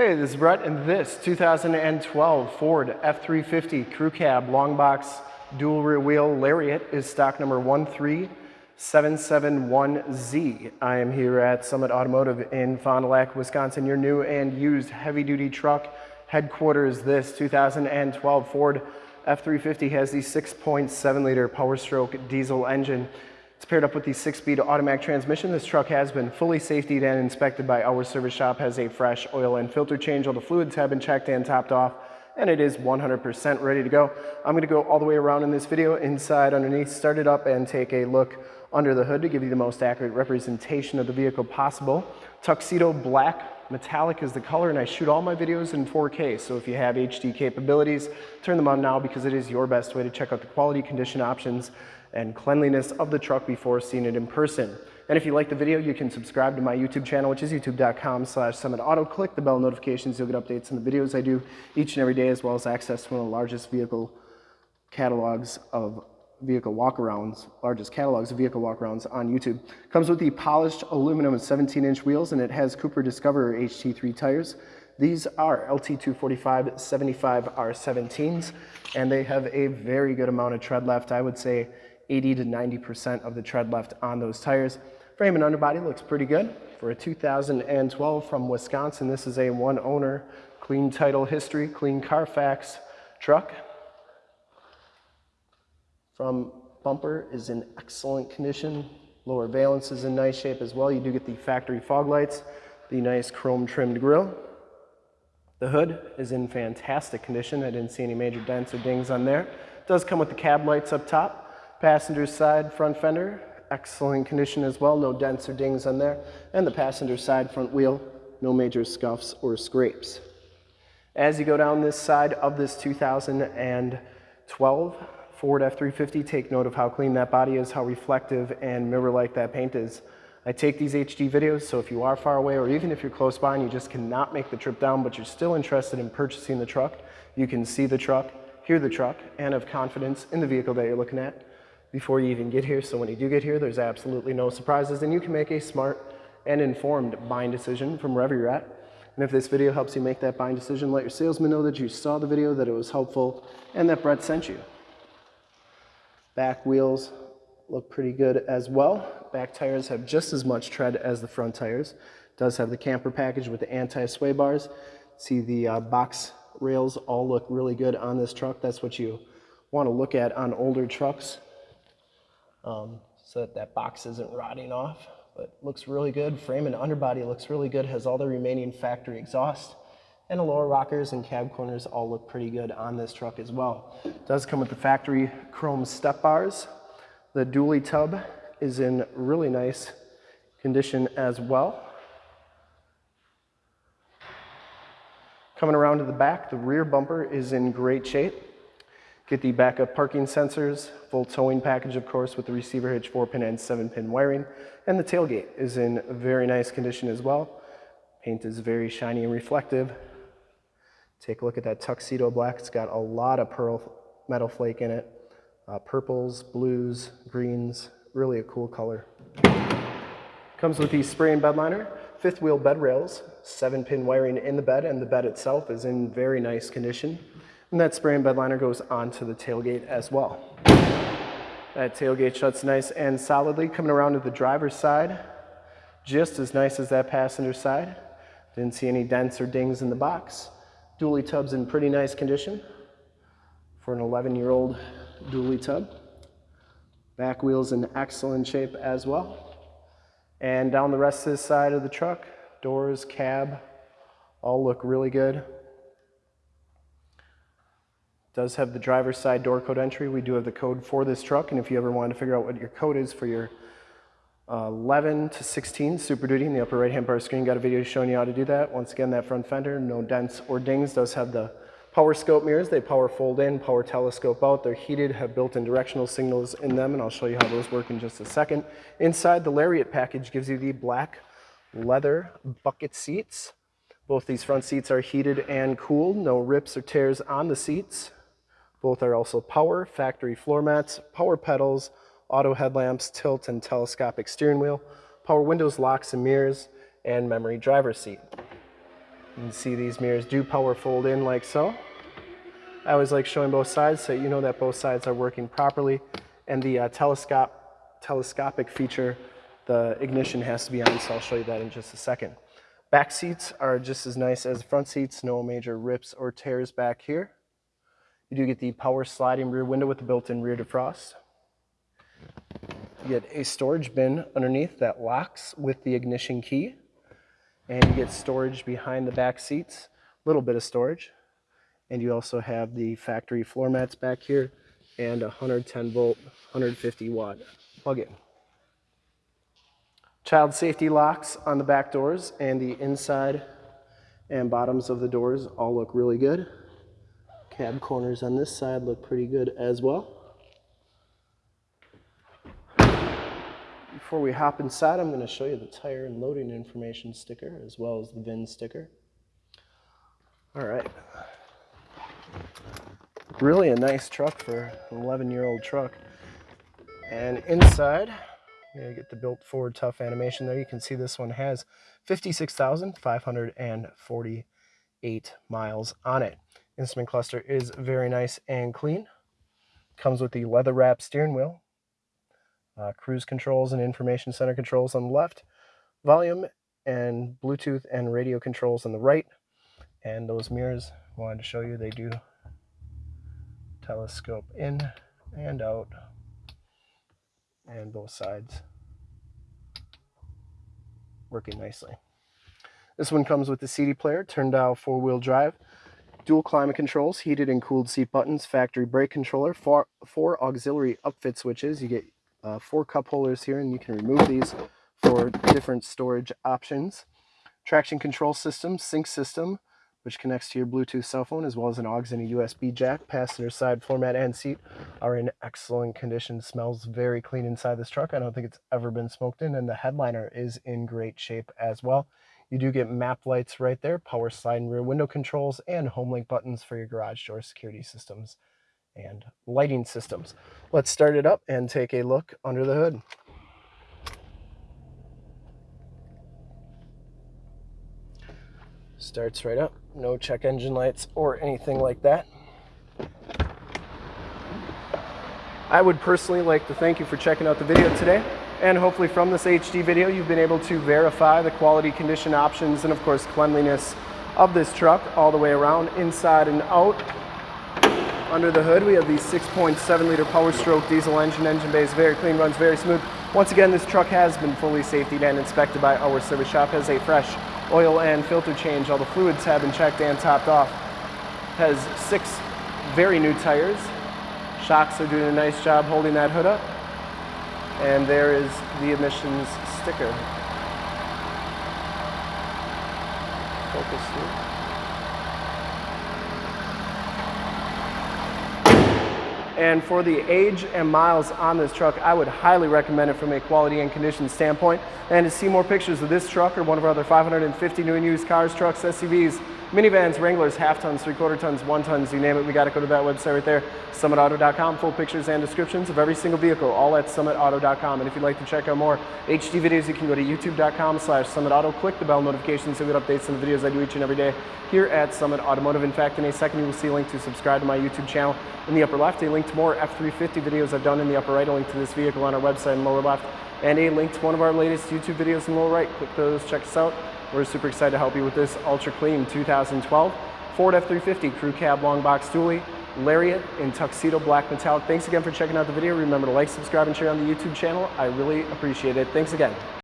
Hey, this is Brett, and this 2012 Ford F-350 Crew Cab Long Box Dual Rear Wheel Lariat is stock number 13771Z. I am here at Summit Automotive in Fond du Lac, Wisconsin, your new and used heavy-duty truck headquarters. This 2012 Ford F-350 has the 6.7 liter Power Stroke diesel engine. It's paired up with the six-speed automatic transmission. This truck has been fully safetied and inspected by our service shop, has a fresh oil and filter change. All the fluids have been checked and topped off, and it is 100% ready to go. I'm gonna go all the way around in this video, inside, underneath, start it up and take a look under the hood to give you the most accurate representation of the vehicle possible. Tuxedo black metallic is the color and I shoot all my videos in 4K. So if you have HD capabilities, turn them on now because it is your best way to check out the quality condition options and cleanliness of the truck before seeing it in person. And if you like the video, you can subscribe to my YouTube channel, which is youtube.com slash summitauto. Click the bell notifications. You'll get updates on the videos I do each and every day, as well as access to one of the largest vehicle catalogs of vehicle walkarounds, largest catalogs of vehicle walkarounds on YouTube. Comes with the polished aluminum 17-inch wheels, and it has Cooper Discoverer HT3 tires. These are LT245 75 R17s, and they have a very good amount of tread left. I would say 80 to 90% of the tread left on those tires. Frame and underbody looks pretty good. For a 2012 from Wisconsin, this is a one owner, clean title history, clean Carfax truck. From bumper is in excellent condition. Lower valence is in nice shape as well. You do get the factory fog lights, the nice chrome trimmed grille. The hood is in fantastic condition. I didn't see any major dents or dings on there. It does come with the cab lights up top. Passenger side front fender, excellent condition as well, no dents or dings on there. And the passenger side front wheel, no major scuffs or scrapes. As you go down this side of this 2012 Ford F-350, take note of how clean that body is, how reflective and mirror-like that paint is. I take these HD videos, so if you are far away or even if you're close by and you just cannot make the trip down, but you're still interested in purchasing the truck, you can see the truck, hear the truck, and have confidence in the vehicle that you're looking at before you even get here. So when you do get here, there's absolutely no surprises and you can make a smart and informed buying decision from wherever you're at. And if this video helps you make that buying decision, let your salesman know that you saw the video, that it was helpful, and that Brett sent you. Back wheels look pretty good as well. Back tires have just as much tread as the front tires. Does have the camper package with the anti-sway bars. See the uh, box rails all look really good on this truck. That's what you want to look at on older trucks um, so that that box isn't rotting off. But looks really good. Frame and underbody looks really good. Has all the remaining factory exhaust. And the lower rockers and cab corners all look pretty good on this truck as well. It does come with the factory chrome step bars. The dually tub is in really nice condition as well. Coming around to the back, the rear bumper is in great shape. Get the backup parking sensors, full towing package, of course, with the receiver hitch, 4-pin and 7-pin wiring. And the tailgate is in very nice condition as well. Paint is very shiny and reflective. Take a look at that tuxedo black. It's got a lot of pearl metal flake in it. Uh, purples, blues, greens, really a cool color. Comes with the spray and bed liner, fifth wheel bed rails, seven pin wiring in the bed, and the bed itself is in very nice condition. And that spray and bed liner goes onto the tailgate as well. That tailgate shuts nice and solidly. Coming around to the driver's side, just as nice as that passenger side. Didn't see any dents or dings in the box. Dually tub's in pretty nice condition for an 11-year-old dually tub. Back wheel's in excellent shape as well. And down the rest of this side of the truck, doors, cab, all look really good does have the driver's side door code entry. We do have the code for this truck, and if you ever want to figure out what your code is for your uh, 11 to 16 Super Duty in the upper right hand part of the screen, got a video showing you how to do that. Once again, that front fender, no dents or dings, does have the power scope mirrors. They power fold in, power telescope out. They're heated, have built-in directional signals in them, and I'll show you how those work in just a second. Inside, the Lariat package gives you the black leather bucket seats. Both these front seats are heated and cooled, no rips or tears on the seats. Both are also power, factory floor mats, power pedals, auto headlamps, tilt and telescopic steering wheel, power windows, locks and mirrors, and memory driver seat. You can see these mirrors do power fold in like so. I always like showing both sides so you know that both sides are working properly. And the uh, telescope, telescopic feature, the ignition has to be on, so I'll show you that in just a second. Back seats are just as nice as front seats, no major rips or tears back here. You do get the power sliding rear window with the built-in rear defrost. You get a storage bin underneath that locks with the ignition key. And you get storage behind the back seats, a little bit of storage. And you also have the factory floor mats back here and a 110 volt, 150 watt plug-in. Child safety locks on the back doors and the inside and bottoms of the doors all look really good. Cab corners on this side look pretty good as well. Before we hop inside, I'm going to show you the tire and loading information sticker as well as the VIN sticker. All right. Really a nice truck for an 11 year old truck. And inside, you get the built Ford tough animation there. You can see this one has 56,548 miles on it. Instrument cluster is very nice and clean. Comes with the leather wrap steering wheel, uh, cruise controls and information center controls on the left, volume and Bluetooth and radio controls on the right. And those mirrors, I wanted to show you, they do telescope in and out and both sides working nicely. This one comes with the CD player, turn dial four-wheel drive, dual climate controls, heated and cooled seat buttons, factory brake controller, four, four auxiliary upfit switches. You get uh, four cup holders here and you can remove these for different storage options. Traction control system, sync system, which connects to your Bluetooth cell phone, as well as an aux and a USB jack. Passenger side floor mat and seat are in excellent condition. Smells very clean inside this truck. I don't think it's ever been smoked in, and the headliner is in great shape as well. You do get map lights right there, power slide and rear window controls, and home link buttons for your garage door security systems and lighting systems. Let's start it up and take a look under the hood. Starts right up, no check engine lights or anything like that. I would personally like to thank you for checking out the video today. And hopefully from this HD video, you've been able to verify the quality condition options and of course cleanliness of this truck all the way around, inside and out. Under the hood, we have the 6.7 liter Power Stroke diesel engine. Engine bay is very clean, runs very smooth. Once again, this truck has been fully safety and inspected by our service shop. Has a fresh oil and filter change. All the fluids have been checked and topped off. Has six very new tires. Shocks are doing a nice job holding that hood up. And there is the emissions sticker. Focus here. And for the age and miles on this truck, I would highly recommend it from a quality and condition standpoint. And to see more pictures of this truck or one of our other 550 new and used cars, trucks, SUVs, minivans, Wranglers, half tons, three quarter tons, one tons, you name it, we got to go to that website right there, summitauto.com. Full pictures and descriptions of every single vehicle, all at summitauto.com. And if you'd like to check out more HD videos, you can go to youtube.com slash summitauto. Click the bell notification so you get updates on the videos I do each and every day here at Summit Automotive. In fact, in a second, you will see a link to subscribe to my YouTube channel in the upper left, a link to more F350 videos I've done in the upper right, a link to this vehicle on our website in the lower left, and a link to one of our latest YouTube videos in the lower right. Click those, check us out. We're super excited to help you with this ultra clean 2012 Ford F350 Crew Cab Long Box Dually, Lariat in Tuxedo Black Metallic. Thanks again for checking out the video. Remember to like, subscribe, and share on the YouTube channel. I really appreciate it. Thanks again.